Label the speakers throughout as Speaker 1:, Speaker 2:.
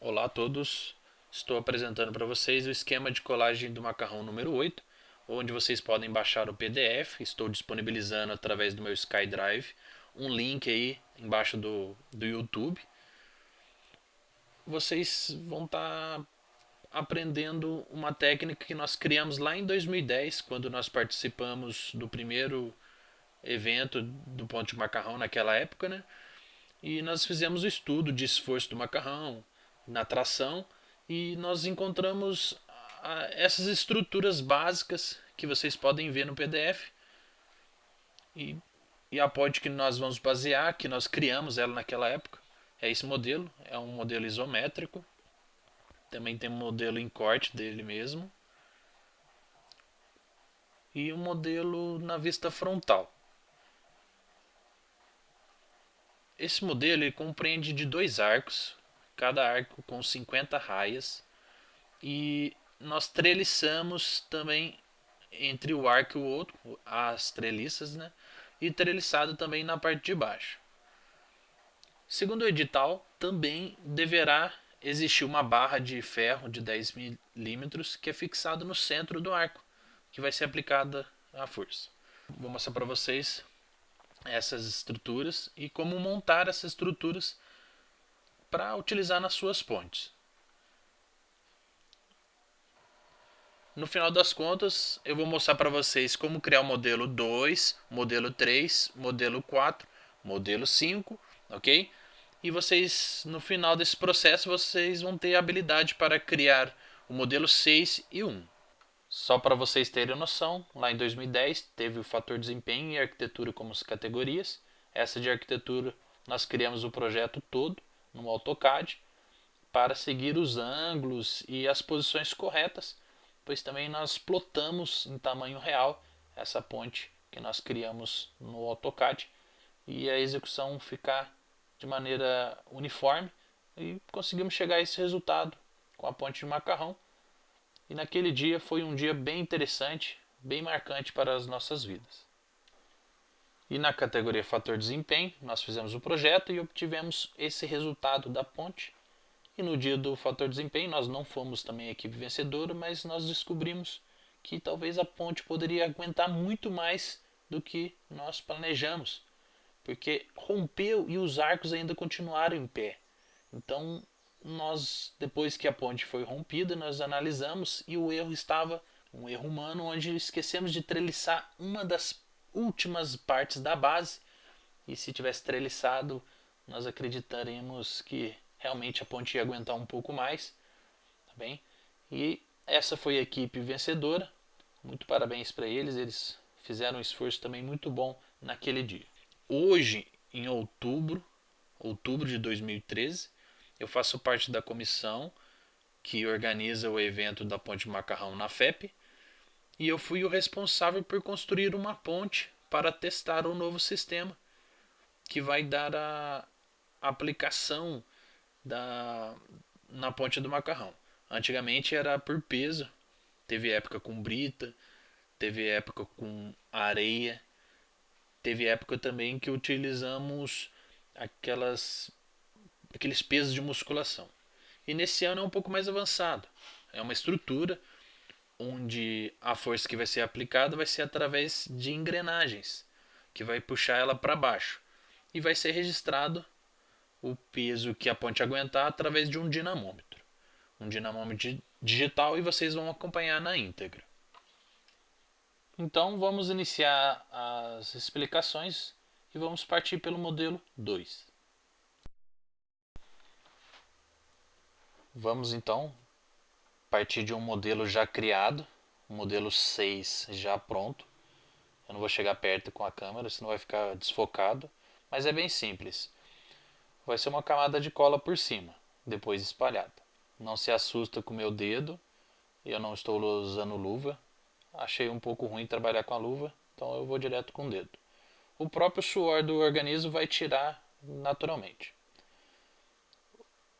Speaker 1: Olá a todos, estou apresentando para vocês o esquema de colagem do macarrão número 8, onde vocês podem baixar o PDF, estou disponibilizando através do meu SkyDrive, um link aí embaixo do, do YouTube. Vocês vão estar tá aprendendo uma técnica que nós criamos lá em 2010, quando nós participamos do primeiro evento do ponto de macarrão naquela época, né? E nós fizemos o estudo de esforço do macarrão, na tração e nós encontramos ah, essas estruturas básicas que vocês podem ver no PDF e, e a ponte que nós vamos basear, que nós criamos ela naquela época, é esse modelo, é um modelo isométrico, também tem um modelo em corte dele mesmo. E um modelo na vista frontal. Esse modelo ele compreende de dois arcos, cada arco com 50 raias. E nós treliçamos também entre o arco e o outro, as treliças, né? E treliçado também na parte de baixo. Segundo o edital, também deverá existir uma barra de ferro de 10 milímetros que é fixado no centro do arco, que vai ser aplicada a força. Vou mostrar para vocês essas estruturas e como montar essas estruturas para utilizar nas suas pontes. No final das contas, eu vou mostrar para vocês como criar o modelo 2, modelo 3, modelo 4, modelo 5, ok? E vocês, no final desse processo, vocês vão ter a habilidade para criar o modelo 6 e 1. Só para vocês terem noção, lá em 2010 teve o fator desempenho e arquitetura como as categorias. Essa de arquitetura nós criamos o projeto todo no AutoCAD para seguir os ângulos e as posições corretas, pois também nós plotamos em tamanho real essa ponte que nós criamos no AutoCAD e a execução ficar de maneira uniforme e conseguimos chegar a esse resultado com a ponte de macarrão. E naquele dia foi um dia bem interessante, bem marcante para as nossas vidas. E na categoria fator desempenho, nós fizemos o projeto e obtivemos esse resultado da ponte. E no dia do fator desempenho, nós não fomos também a equipe vencedora, mas nós descobrimos que talvez a ponte poderia aguentar muito mais do que nós planejamos, porque rompeu e os arcos ainda continuaram em pé. Então, nós depois que a ponte foi rompida, nós analisamos e o erro estava um erro humano onde esquecemos de treliçar uma das últimas partes da base. E se tivesse treliçado, nós acreditaremos que realmente a ponte ia aguentar um pouco mais. Tá bem? E essa foi a equipe vencedora. Muito parabéns para eles, eles fizeram um esforço também muito bom naquele dia. Hoje, em outubro, outubro de 2013, eu faço parte da comissão que organiza o evento da Ponte Macarrão na FEP e eu fui o responsável por construir uma ponte para testar o novo sistema que vai dar a aplicação da, na ponte do macarrão. Antigamente era por peso, teve época com brita, teve época com areia, teve época também que utilizamos aquelas aqueles pesos de musculação. E nesse ano é um pouco mais avançado. É uma estrutura onde a força que vai ser aplicada vai ser através de engrenagens, que vai puxar ela para baixo. E vai ser registrado o peso que a ponte aguentar através de um dinamômetro. Um dinamômetro digital e vocês vão acompanhar na íntegra. Então vamos iniciar as explicações e vamos partir pelo modelo 2. Vamos então partir de um modelo já criado, modelo 6 já pronto. Eu não vou chegar perto com a câmera, senão vai ficar desfocado, mas é bem simples. Vai ser uma camada de cola por cima, depois espalhada. Não se assusta com o meu dedo, eu não estou usando luva. Achei um pouco ruim trabalhar com a luva, então eu vou direto com o dedo. O próprio suor do organismo vai tirar naturalmente.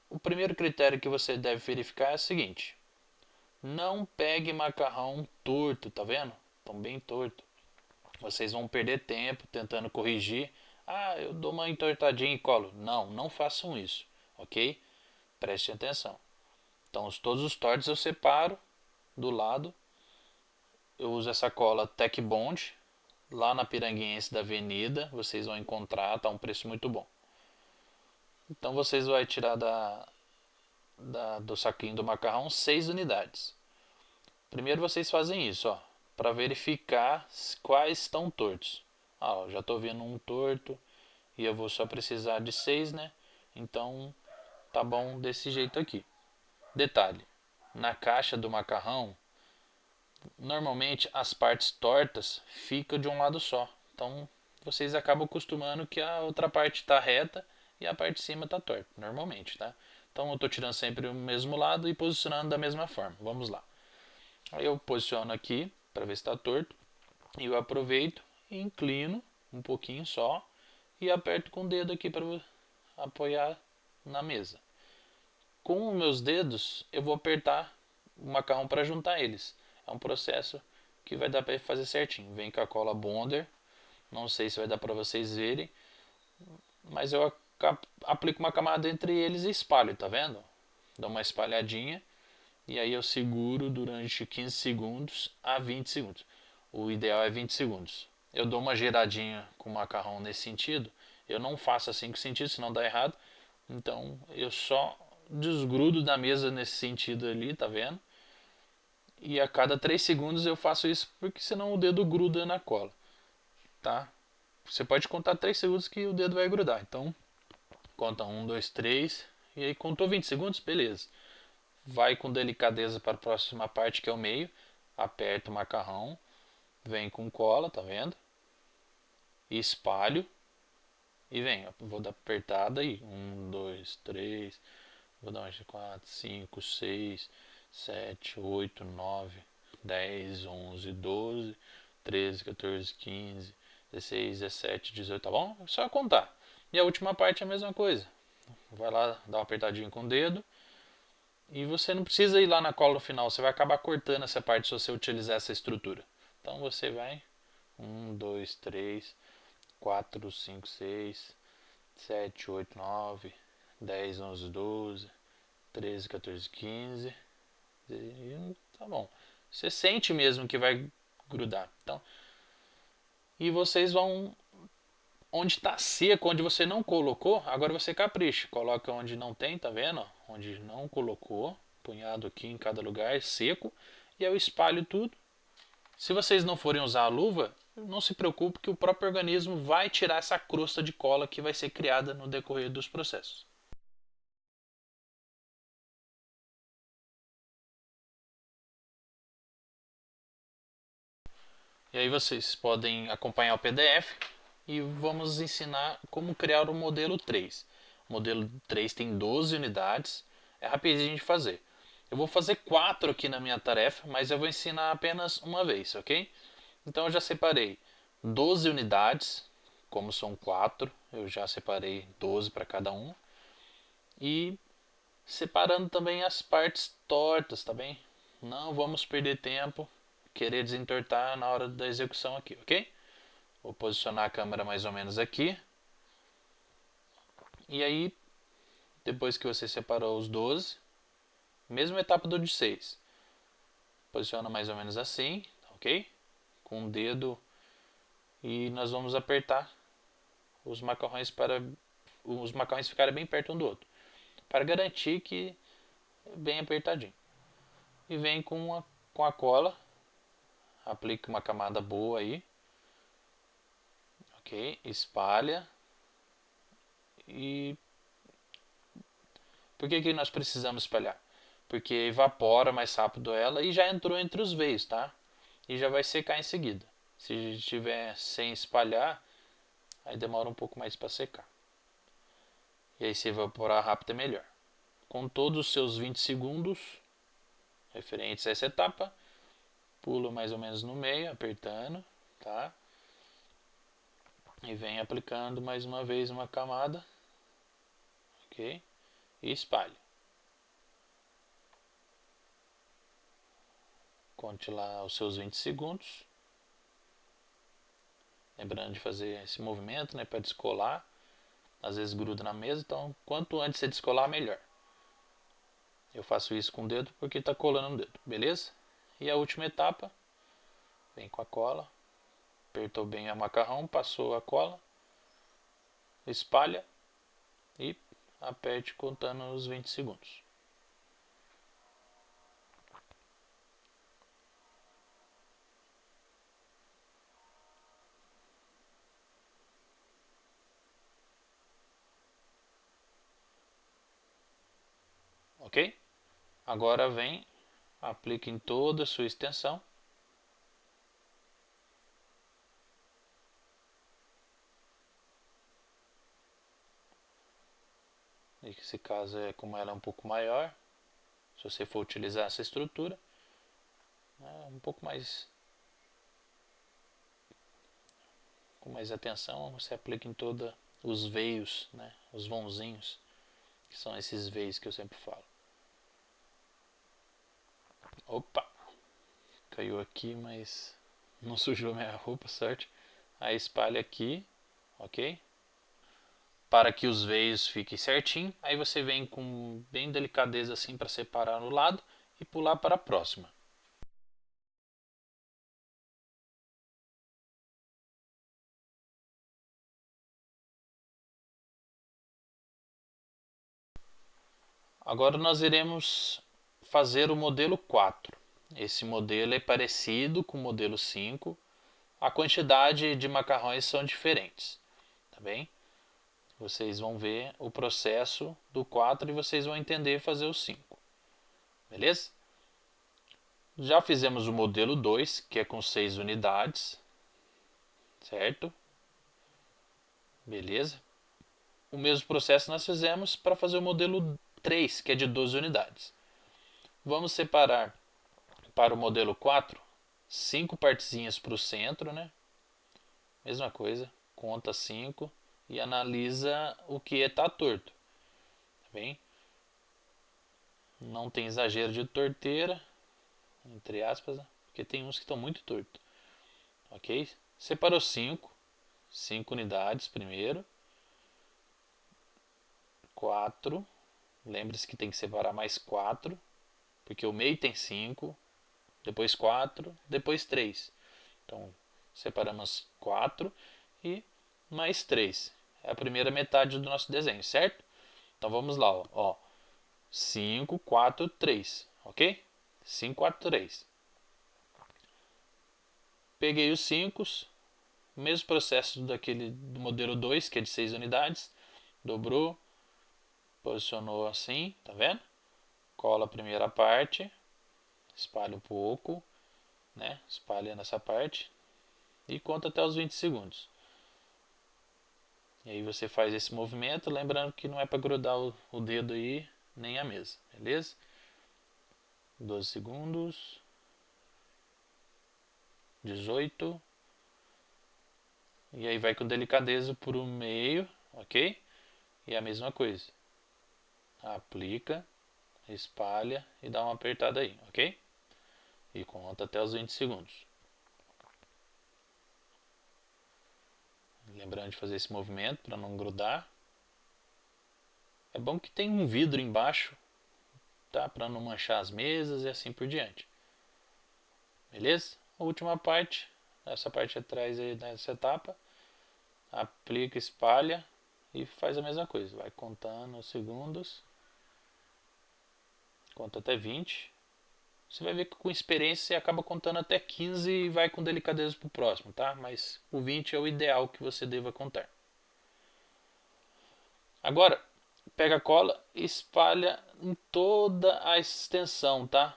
Speaker 1: O primeiro critério que você deve verificar é o seguinte: não pegue macarrão torto, tá vendo? Tão bem torto. Vocês vão perder tempo tentando corrigir. Ah, eu dou uma entortadinha e colo. Não, não façam isso, ok? Preste atenção. Então, os, todos os tortos eu separo do lado. Eu uso essa cola Tech Bond. Lá na Piranguense da Avenida, vocês vão encontrar, tá um preço muito bom. Então, vocês vão tirar da, da, do saquinho do macarrão 6 unidades. Primeiro vocês fazem isso, ó, para verificar quais estão tortos. Ah, ó, já estou vendo um torto e eu vou só precisar de 6, né? Então, tá bom desse jeito aqui. Detalhe, na caixa do macarrão, normalmente as partes tortas ficam de um lado só. Então, vocês acabam acostumando que a outra parte está reta e a parte de cima está torta, normalmente, tá? Então, eu estou tirando sempre o mesmo lado e posicionando da mesma forma. Vamos lá. Aí eu posiciono aqui para ver se está torto. E eu aproveito inclino um pouquinho só e aperto com o dedo aqui para apoiar na mesa. Com os meus dedos eu vou apertar o macarrão para juntar eles. É um processo que vai dar para fazer certinho. Vem com a cola Bonder. Não sei se vai dar para vocês verem, mas eu aplico uma camada entre eles e espalho, tá vendo? Dou uma espalhadinha e aí eu seguro durante 15 segundos a 20 segundos. O ideal é 20 segundos. Eu dou uma giradinha com o macarrão nesse sentido. Eu não faço assim com sentido, senão dá errado. Então eu só desgrudo da mesa nesse sentido ali, tá vendo? E a cada 3 segundos eu faço isso porque senão o dedo gruda na cola. Tá? Você pode contar 3 segundos que o dedo vai grudar. Então, conta 1, 2, 3. E aí contou 20 segundos, beleza vai com delicadeza para a próxima parte que é o meio, aperta o macarrão, vem com cola, tá vendo? E espalho e vem, vou dar apertada aí, um, dois, três, vou dar mais quatro, cinco, seis, sete, oito, nove, dez, onze, doze, treze, 14, 15, 16, 17, 18, tá bom? É só contar. E a última parte é a mesma coisa. Vai lá, dá uma apertadinha com o dedo e você não precisa ir lá na cola final, você vai acabar cortando essa parte se você utilizar essa estrutura. Então você vai 1, 2, 3, 4, 5, 6, 7, 8, 9, 10, 11, 12, 13, 14, 15. E tá bom. Você sente mesmo que vai grudar. Então, e vocês vão onde está seco, onde você não colocou, agora você capricha. Coloca onde não tem, tá vendo? Onde não colocou, punhado aqui em cada lugar, seco. E eu espalho tudo. Se vocês não forem usar a luva, não se preocupe que o próprio organismo vai tirar essa crosta de cola que vai ser criada no decorrer dos processos. E aí vocês podem acompanhar o PDF e vamos ensinar como criar o modelo 3. O modelo 3 tem 12 unidades, é rapidinho de fazer. Eu vou fazer 4 aqui na minha tarefa, mas eu vou ensinar apenas uma vez, ok? Então eu já separei 12 unidades, como são 4, eu já separei 12 para cada um. E separando também as partes tortas, tá bem? Não vamos perder tempo, querer desentortar na hora da execução aqui, ok? Vou posicionar a câmera mais ou menos aqui. E aí, depois que você separou os 12, mesma etapa do de 6. Posiciona mais ou menos assim, ok? Com o dedo e nós vamos apertar os macarrões para os macarrões ficarem bem perto um do outro, para garantir que é bem apertadinho. E vem com a, com a cola, aplica uma camada boa aí ok? Espalha e por que, que nós precisamos espalhar? Porque evapora mais rápido ela e já entrou entre os veios, tá? E já vai secar em seguida. Se estiver sem espalhar, aí demora um pouco mais para secar. E aí se evaporar rápido é melhor. Com todos os seus 20 segundos referentes a essa etapa, pula mais ou menos no meio, apertando, tá? E vem aplicando mais uma vez uma camada ok? E espalhe. Conte lá os seus 20 segundos. Lembrando de fazer esse movimento né, para descolar. Às vezes gruda na mesa então quanto antes você descolar melhor. Eu faço isso com o dedo porque está colando no dedo, beleza? E a última etapa, vem com a cola, apertou bem a macarrão, passou a cola, espalha e aperte contando os 20 segundos. ok? Agora vem, aplique em toda a sua extensão. Nesse caso é como ela é um pouco maior, se você for utilizar essa estrutura, é um pouco mais com mais atenção, você aplica em toda os veios, né, os vãozinhos, que são esses veios que eu sempre falo. Opa! Caiu aqui, mas não sujou minha roupa, certo? Aí espalha aqui, ok? Para que os veios fiquem certinho. Aí você vem com bem delicadeza assim para separar no lado e pular para a próxima. Agora nós iremos fazer o modelo 4. Esse modelo é parecido com o modelo 5. A quantidade de macarrões são diferentes, tá bem? Vocês vão ver o processo do 4 e vocês vão entender fazer o 5. Beleza? Já fizemos o modelo 2, que é com 6 unidades. Certo? Beleza? O mesmo processo nós fizemos para fazer o modelo 3, que é de 12 unidades. Vamos separar para o modelo 4 cinco partezinhas para o centro, né? Mesma coisa, conta 5 e analisa o que está torto. Tá bem? Não tem exagero de torteira, entre aspas, né? porque tem uns que estão muito tortos. Ok? Separou 5, 5 unidades primeiro. 4, lembre-se que tem que separar mais 4 porque o meio tem 5, depois 4, depois 3. Então, separamos 4 e mais 3. É a primeira metade do nosso desenho, certo? Então, vamos lá. Ó. 5, 4, 3. Ok? 5, 4, 3. Peguei os 5, mesmo processo daquele do modelo 2, que é de 6 unidades. Dobrou, posicionou assim, tá vendo? cola a primeira parte, espalha um pouco, né? espalha nessa parte e conta até os 20 segundos. E aí você faz esse movimento, lembrando que não é para grudar o, o dedo aí, nem a mesa, beleza? 12 segundos, 18, e aí vai com delicadeza por um meio, ok? E a mesma coisa, aplica, espalha e dá uma apertada aí, ok? E conta até os 20 segundos. Lembrando de fazer esse movimento para não grudar. É bom que tem um vidro embaixo, tá? Para não manchar as mesas e assim por diante. Beleza? A última parte, essa parte atrás aí dessa etapa, aplica, espalha e faz a mesma coisa. Vai contando os segundos conta até 20. Você vai ver que com experiência você acaba contando até 15 e vai com delicadeza para o próximo, tá? Mas o 20 é o ideal que você deva contar. Agora, pega a cola e espalha em toda a extensão, tá?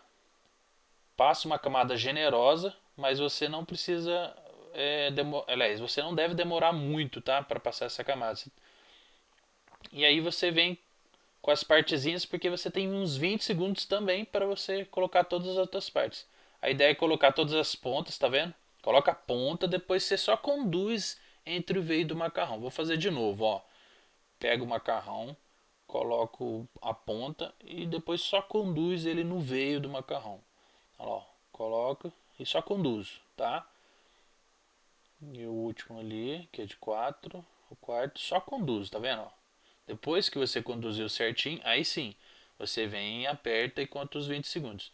Speaker 1: Passa uma camada generosa, mas você não precisa... É, Aliás, você não deve demorar muito, tá? Para passar essa camada. E aí você vem com as partezinhas, porque você tem uns 20 segundos também para você colocar todas as outras partes. A ideia é colocar todas as pontas, tá vendo? Coloca a ponta, depois você só conduz entre o veio do macarrão. Vou fazer de novo, ó. Pega o macarrão, coloco a ponta e depois só conduz ele no veio do macarrão. Ó, coloco e só conduzo, tá? E o último ali, que é de 4, o quarto, só conduz, tá vendo? Ó? Depois que você conduziu certinho, aí sim, você vem aperta e conta os 20 segundos.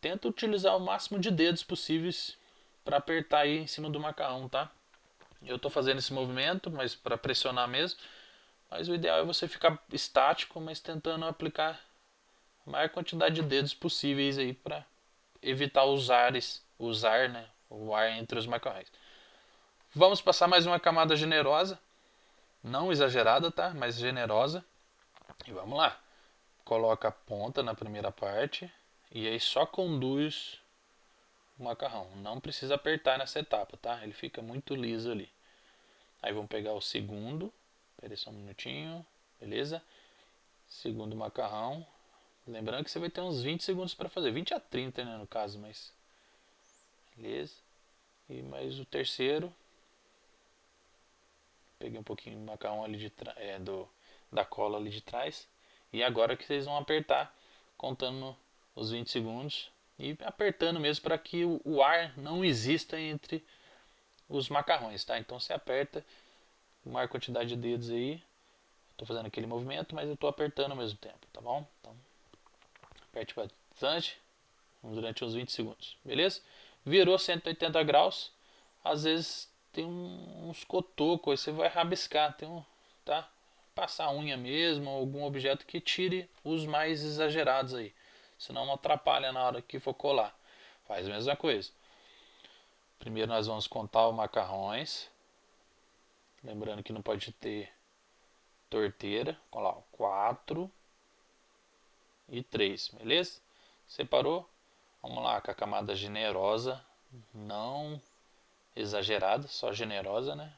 Speaker 1: Tenta utilizar o máximo de dedos possíveis para apertar aí em cima do macarrão, tá? Eu estou fazendo esse movimento, mas para pressionar mesmo. Mas o ideal é você ficar estático, mas tentando aplicar a maior quantidade de dedos possíveis aí para evitar os ares, usar né, o ar entre os macarrões. Vamos passar mais uma camada generosa, não exagerada, tá? Mas generosa. E vamos lá. Coloca a ponta na primeira parte e aí só conduz o macarrão. Não precisa apertar nessa etapa, tá? Ele fica muito liso ali. Aí vamos pegar o segundo. Espera só um minutinho. Beleza? Segundo macarrão. Lembrando que você vai ter uns 20 segundos para fazer. 20 a 30, né, no caso, mas... Beleza? E mais o terceiro. Peguei um pouquinho do macarrão ali de é, do, da cola ali de trás. E agora que vocês vão apertar, contando os 20 segundos. E apertando mesmo para que o, o ar não exista entre os macarrões, tá? Então você aperta a maior quantidade de dedos aí. Estou fazendo aquele movimento, mas eu estou apertando ao mesmo tempo, tá bom? Então, aperte bastante durante uns 20 segundos, beleza? Virou 180 graus, às vezes tem uns cotocos, aí você vai rabiscar, tem um, tá? Passar unha mesmo, algum objeto que tire os mais exagerados aí, senão não atrapalha na hora que for colar. Faz a mesma coisa. Primeiro nós vamos contar os macarrões. Lembrando que não pode ter torteira. Olha lá, 4 e 3, beleza? Separou? Vamos lá com a camada generosa, não exagerada, só generosa, né?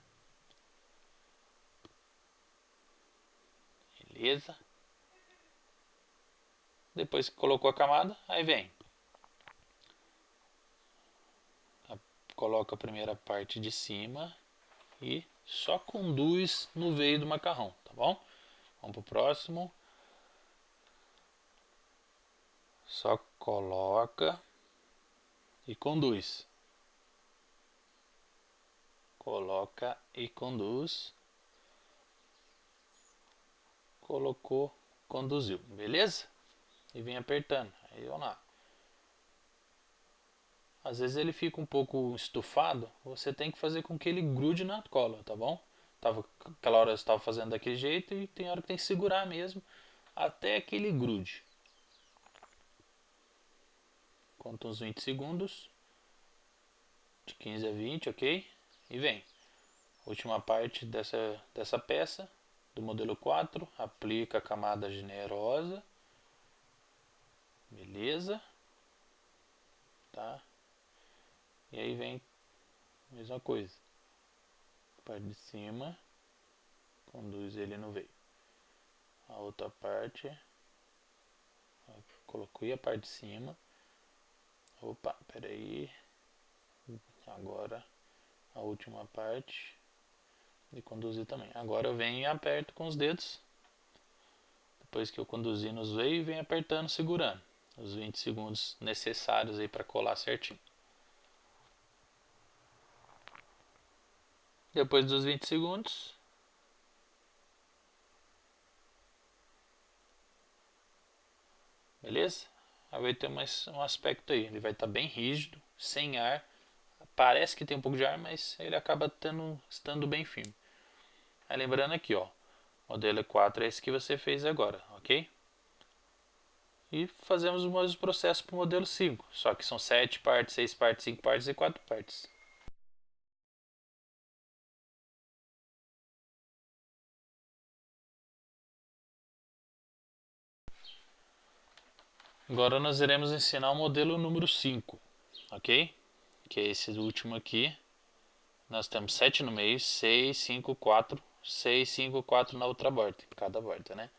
Speaker 1: Beleza? Depois que colocou a camada, aí vem coloca a primeira parte de cima e só conduz no veio do macarrão, tá bom? Vamos pro próximo. Só coloca e conduz. Coloca e conduz. Colocou, conduziu, beleza? E vem apertando. Aí vamos lá às vezes ele fica um pouco estufado, você tem que fazer com que ele grude na cola, tá bom? Tava, aquela hora eu estava fazendo daquele jeito e tem hora que tem que segurar mesmo até que ele grude. Conta uns 20 segundos, de 15 a 20, ok? E vem. Última parte dessa, dessa peça do modelo 4, aplica a camada generosa, beleza? Tá? E aí vem a mesma coisa. Parte de cima, conduz ele no veio. A outra parte, coloquei a parte de cima. Opa, peraí. Agora a última parte e conduzir também. Agora eu venho e aperto com os dedos. Depois que eu conduzir nos veios, venho apertando, segurando. Os 20 segundos necessários aí para colar certinho. Depois dos 20 segundos. Beleza? Aí vai ter mais um aspecto aí. Ele vai estar tá bem rígido, sem ar. Parece que tem um pouco de ar, mas ele acaba tendo, estando bem firme. Aí lembrando aqui, ó. Modelo 4 é esse que você fez agora, ok? E fazemos o mesmo processo para o modelo 5. Só que são 7 partes, 6 partes, 5 partes e 4 partes. Agora nós iremos ensinar o modelo número 5, ok? Que é esse último aqui. Nós temos 7 no meio, 6, 5, 4, 6, 5, 4 na outra borda, cada borda, né?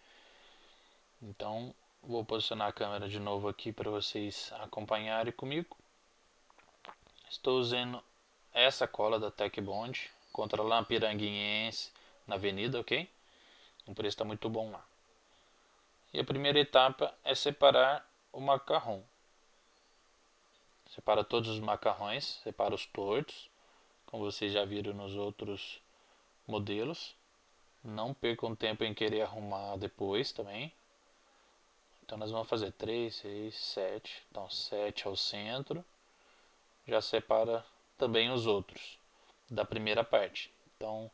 Speaker 1: Então, vou posicionar a câmera de novo aqui para vocês acompanharem comigo. Estou usando essa cola da Tech Bond contra a Piranguense na avenida, ok? O preço está muito bom lá. E a primeira etapa é separar o macarrão. Separa todos os macarrões, separa os tortos, como vocês já viram nos outros modelos. Não percam tempo em querer arrumar depois também. Então nós vamos fazer 3, 6, 7. Então 7 ao centro. Já separa também os outros da primeira parte. Então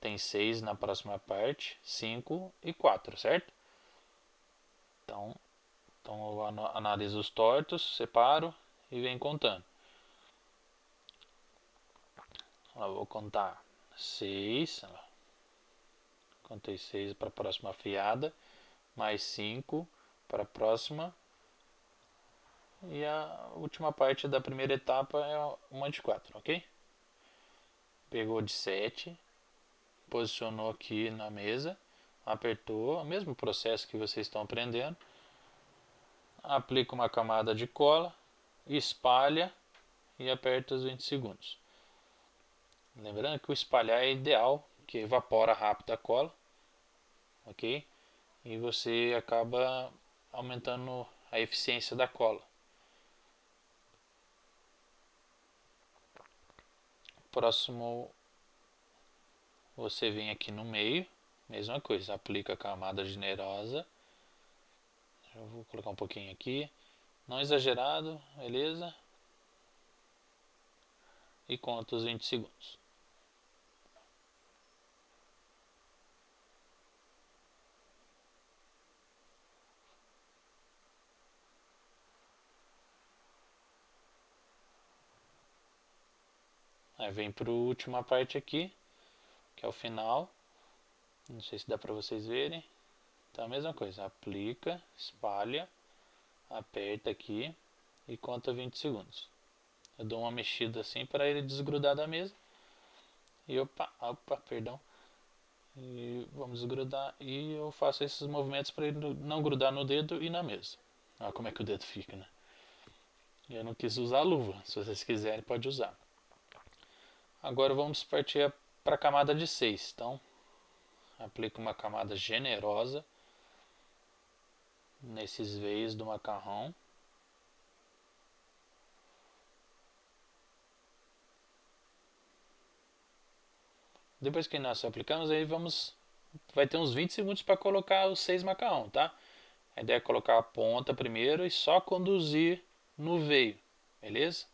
Speaker 1: tem 6 na próxima parte, 5 e 4, certo? Então, então eu analiso os tortos, separo e venho contando. Eu vou contar 6, contei 6 para a próxima fiada, mais 5 para a próxima. E a última parte da primeira etapa é uma de 4, ok? Pegou de 7, posicionou aqui na mesa, apertou, o mesmo processo que vocês estão aprendendo. Aplica uma camada de cola, espalha e aperta os 20 segundos. Lembrando que o espalhar é ideal, que evapora rápido a cola, ok? E você acaba aumentando a eficiência da cola. Próximo, você vem aqui no meio, mesma coisa, aplica a camada generosa. Eu vou colocar um pouquinho aqui, não exagerado, beleza? E conta os 20 segundos. Aí vem para a última parte aqui, que é o final. Não sei se dá para vocês verem. Então a mesma coisa, aplica, espalha, aperta aqui e conta 20 segundos. Eu dou uma mexida assim para ele desgrudar da mesa. E opa, opa, perdão. E vamos desgrudar e eu faço esses movimentos para ele não grudar no dedo e na mesa. Olha como é que o dedo fica, né? Eu não quis usar a luva, se vocês quiserem pode usar. Agora vamos partir para a camada de 6. Então, aplico uma camada generosa nesses veios do macarrão. Depois que nós aplicamos, aí vamos vai ter uns 20 segundos para colocar os seis macarrão, tá? A ideia é colocar a ponta primeiro e só conduzir no veio, beleza?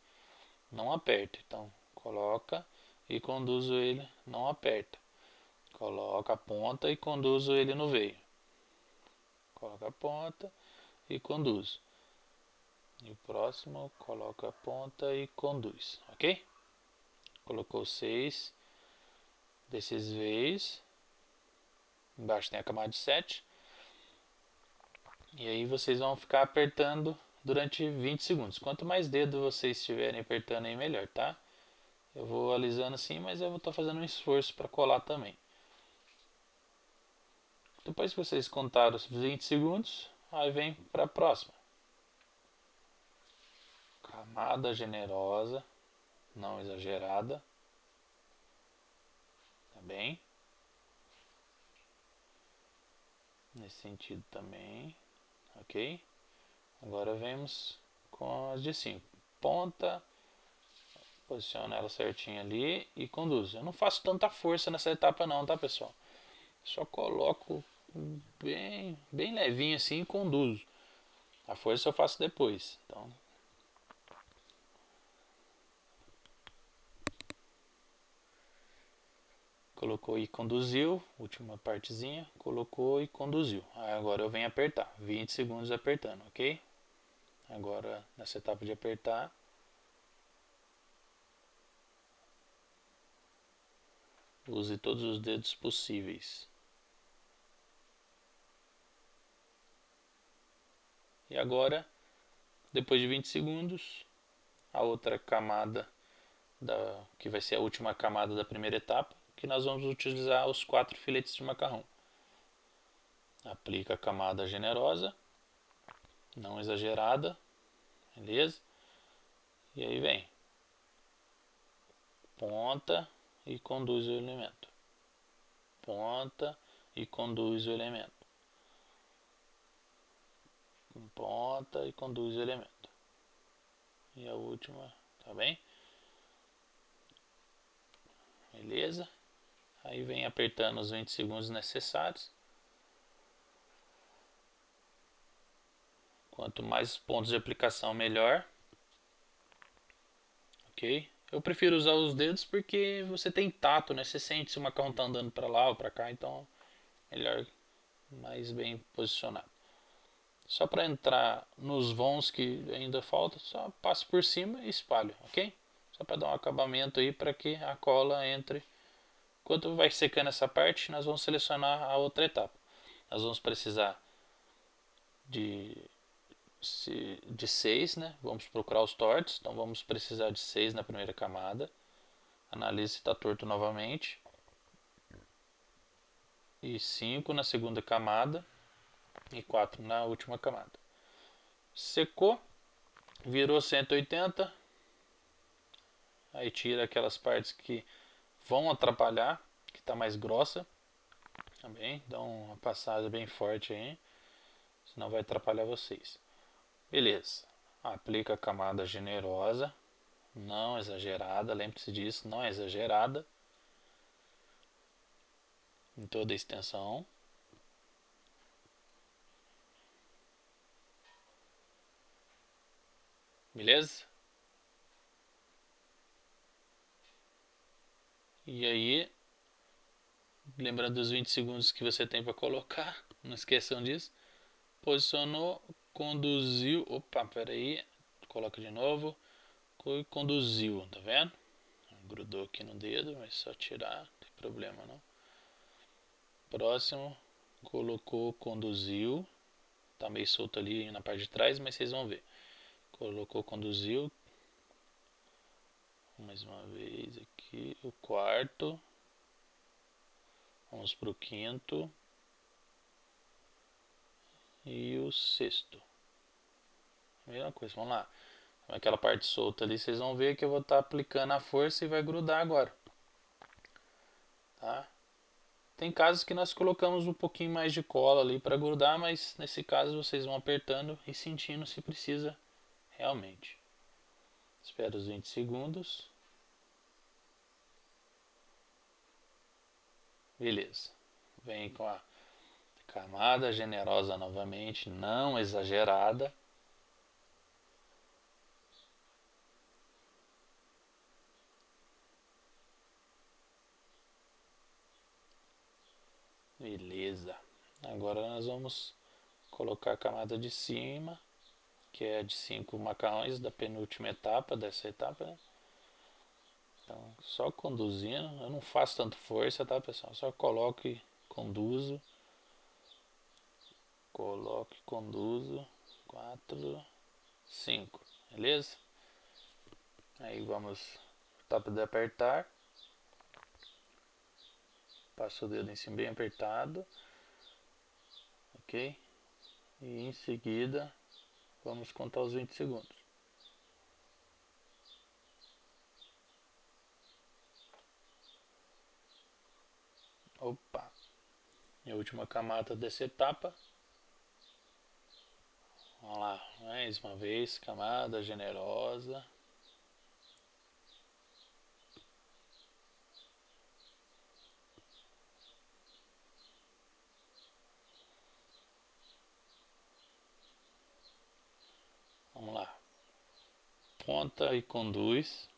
Speaker 1: Não aperta. Então, coloca e conduzo ele, não aperta. Coloca a ponta e conduzo ele no veio. Coloca a ponta e conduz. E o próximo, coloca a ponta e conduz, ok? Colocou seis desses veios. Embaixo tem a camada de 7. E aí vocês vão ficar apertando durante 20 segundos. Quanto mais dedo vocês estiverem apertando aí, melhor, tá? Eu vou alisando assim, mas eu vou estar fazendo um esforço para colar também. Depois que vocês contaram os 20 segundos, aí vem para a próxima. Camada generosa, não exagerada. Tá bem? Nesse sentido também, ok? Agora vemos com as de 5. Ponta Posiciona ela certinho ali e conduz. Eu não faço tanta força nessa etapa não, tá pessoal? Só coloco bem, bem levinho assim e conduzo. A força eu faço depois. Então, colocou e conduziu, última partezinha, colocou e conduziu. Aí agora eu venho apertar, 20 segundos apertando, ok? Agora nessa etapa de apertar, Use todos os dedos possíveis. E agora, depois de 20 segundos, a outra camada da, que vai ser a última camada da primeira etapa, que nós vamos utilizar os quatro filetes de macarrão. Aplica a camada generosa, não exagerada, beleza? E aí vem ponta e conduz o elemento. Ponta e conduz o elemento. Ponta e conduz o elemento. E a última, tá bem? Beleza? Aí vem apertando os 20 segundos necessários. Quanto mais pontos de aplicação, melhor. Ok? Eu prefiro usar os dedos porque você tem tato, né? Você sente se o macarrão está andando para lá ou para cá, então melhor mais bem posicionado. Só para entrar nos vãos que ainda falta, só passo por cima e espalho, ok? Só para dar um acabamento aí para que a cola entre. Enquanto vai secando essa parte, nós vamos selecionar a outra etapa. Nós vamos precisar de de 6, né? Vamos procurar os tortos, então vamos precisar de 6 na primeira camada. Analise se está torto novamente. E 5 na segunda camada. E 4 na última camada. Secou. Virou 180. Aí tira aquelas partes que vão atrapalhar, que está mais grossa. Também, dá uma passada bem forte aí. Senão vai atrapalhar vocês. Beleza. Aplica a camada generosa, não exagerada, lembre-se disso, não é exagerada. Em toda a extensão. Beleza? E aí, lembrando dos 20 segundos que você tem para colocar, não esqueçam disso. Posicionou conduziu. Opa, peraí. Coloca de novo. Conduziu, tá vendo? Grudou aqui no dedo, mas só tirar, não tem problema não. Próximo, colocou, conduziu. Tá meio solto ali na parte de trás, mas vocês vão ver. Colocou, conduziu. Mais uma vez aqui, o quarto. Vamos para o quinto e o sexto. Mesma coisa, vamos lá. Aquela parte solta ali, vocês vão ver que eu vou estar tá aplicando a força e vai grudar agora. Tá? Tem casos que nós colocamos um pouquinho mais de cola ali para grudar, mas nesse caso vocês vão apertando e sentindo se precisa realmente. Espera os 20 segundos. Beleza. Vem com a Camada generosa novamente, não exagerada. Beleza. Agora nós vamos colocar a camada de cima, que é de 5 macarrões da penúltima etapa dessa etapa. Né? Então, só conduzindo, eu não faço tanto força, tá pessoal? Só coloco e conduzo coloque, conduzo, 4, 5, beleza? Aí vamos, tapa de apertar, passa o dedo em cima bem apertado, ok? E em seguida vamos contar os 20 segundos. Opa! E a última camada dessa etapa Vamos lá, mais uma vez, camada generosa. Vamos lá. Ponta e conduz.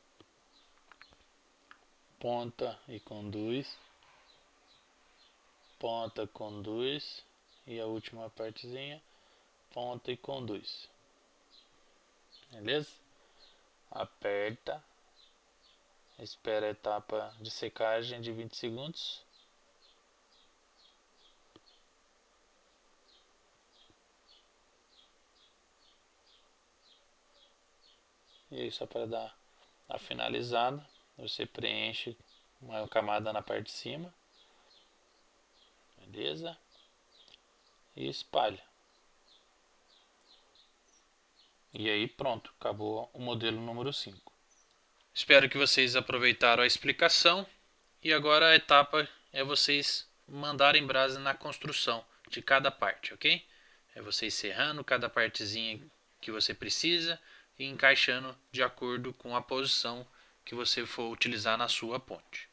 Speaker 1: Ponta e conduz. Ponta, conduz. E a última partezinha ponta e conduz. Beleza? Aperta. Espera a etapa de secagem de 20 segundos. E aí, só para dar a finalizada, você preenche uma camada na parte de cima. Beleza? E espalha. E aí pronto, acabou o modelo número 5. Espero que vocês aproveitaram a explicação e agora a etapa é vocês mandarem brasa na construção de cada parte, ok? É você serrando cada partezinha que você precisa e encaixando de acordo com a posição que você for utilizar na sua ponte.